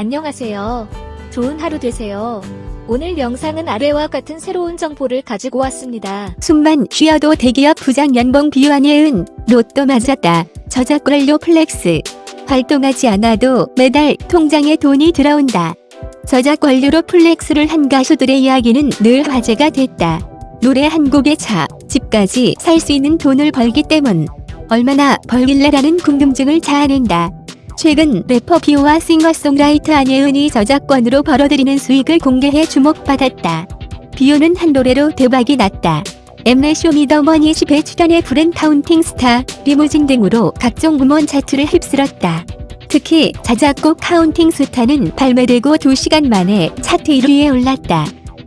안녕하세요. 좋은 하루 되세요. 오늘 영상은 아래와 같은 새로운 정보를 가지고 왔습니다. 숨만 쉬어도 대기업 부장 연봉 비오 안예은 로또 맞았다. 저작권료 flex. 활동하지 않아도 매달 통장에 돈이 들어온다. 저작권료로 flex를 한 가수들의 이야기는 늘 화제가 됐다. 노래 한 곡에 차, 집까지 살 수 있는 돈을 벌기 때문. 얼마나 벌길래라는 궁금증을 자아낸다. 최근 래퍼 비오와 싱어송라이터 안예은이 저작권으로 벌어들이는 수익을 공개해 주목받았다. 비오는 한 노래로 대박이 났다. Mnet Show Me The Money 10회 출연해 부른 Counting Star, 리무진 등으로 각종 음원 차트를 휩쓸었다. 특히 자작곡 Counting Star는 발매되고 2시간 만에 차트 1위에 올랐다.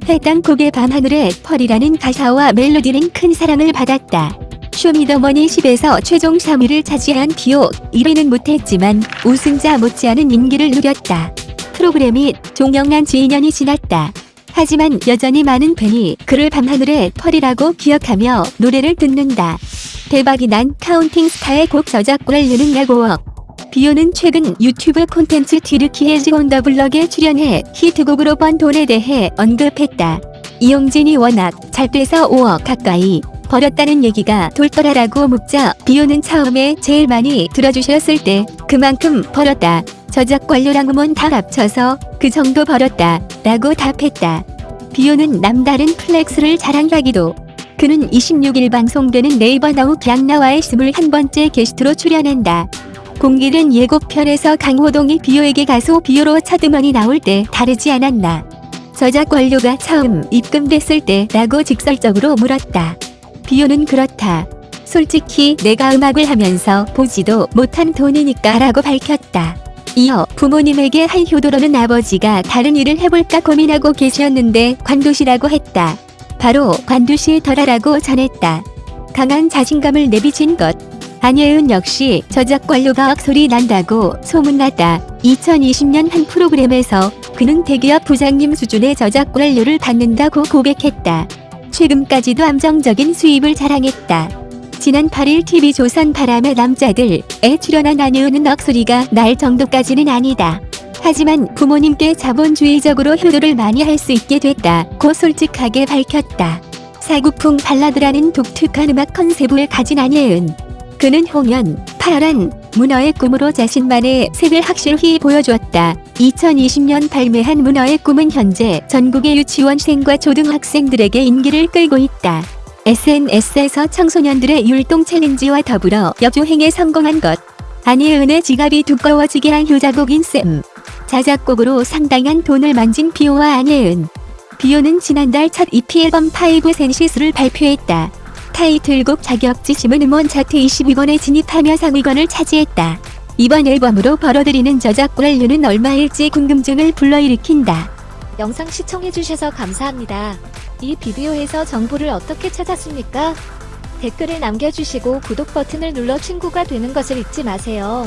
해당 곡의 밤하늘의 pearl이라는 가사와 멜로디는 큰 사랑을 받았다. Show Me The Money 10에서 최종 3위를 차지한 비오 1위는 못했지만 우승자 못지않은 인기를 누렸다. 프로그램이 종영한 지 2년이 지났다. 하지만 여전히 많은 팬이 그를 밤하늘의 pearl이라고 기억하며 노래를 듣는다. 대박이 난 Counting Star의 곡 저작권료는 약 오억. 비오는 최근 유튜브 콘텐츠 튀르키예즈 on the block에 출연해 히트곡으로 번 돈에 대해 언급했다. 이용진이 워낙 잘 돼서 5억 가까이 벌었다는 얘기가 돌더라라고 묻자 비오는 처음에 제일 많이 들어주셨을 때 그만큼 벌었다. 저작권료랑 음원 다 합쳐서 그 정도 벌었다. 라고 답했다. 비오는 남다른 flex를 자랑하기도. 그는 26일 방송되는 네이버 NOW 걍나와의 21번째 게스트로 출연한다. 공개된 예고편에서 강호동이 비오에게 가수 비오로 첫 음원이 나올 때 다르지 않았나. 저작 관료가 처음 입금됐을 때 라고 직설적으로 물었다. 비오는 그렇다. 솔직히 내가 음악을 하면서 보지도 못한 돈이니까 라고 밝혔다. 이어 부모님에게 한 효도로는 아버지가 다른 일을 해볼까 고민하고 계셨는데 관두시라고 했다. 바로 관두시더라라고 전했다. 강한 자신감을 내비친 것. 안예은 역시 저작 관료가 억소리 난다고 소문났다. 2020년 한 프로그램에서 그는 대기업 부장님 수준의 저작 관료를 받는다고 고백했다. 최근까지도 안정적인 수입을 자랑했다. 지난 8일 TV조선 바람의 남자들에 출연한 안예은은 억소리가 날 정도까지는 아니다. 하지만 부모님께 자본주의적으로 효도를 많이 할 수 있게 됐다고 솔직하게 밝혔다. 사구풍 발라드라는 독특한 음악 컨셉을 가진 안예은. 그는 홍연, 파란, 문어의 꿈으로 자신만의 색을 확실히 보여주었다. 2020년 발매한 문어의 꿈은 현재 전국의 유치원생과 초등학생들에게 인기를 끌고 있다. SNS에서 청소년들의 율동 챌린지와 더불어 역주행에 성공한 것. 안예은의 지갑이 두꺼워지게 한 효자곡인 셈. 자작곡으로 상당한 돈을 만진 비오와 안예은. 비오는 지난달 첫 EP 앨범 Five Senses를 발표했다. 타이틀곡 자격지심은 음원 차트 22번에 진입하며 상위권을 차지했다. 이번 앨범으로 벌어들이는 저작권료는 얼마일지 궁금증을 불러일으킨다. 영상 시청해주셔서 감사합니다. 이 비디오에서 정보를 어떻게 찾았습니까? 댓글을 남겨주시고 구독 버튼을 눌러 친구가 되는 것을 잊지 마세요.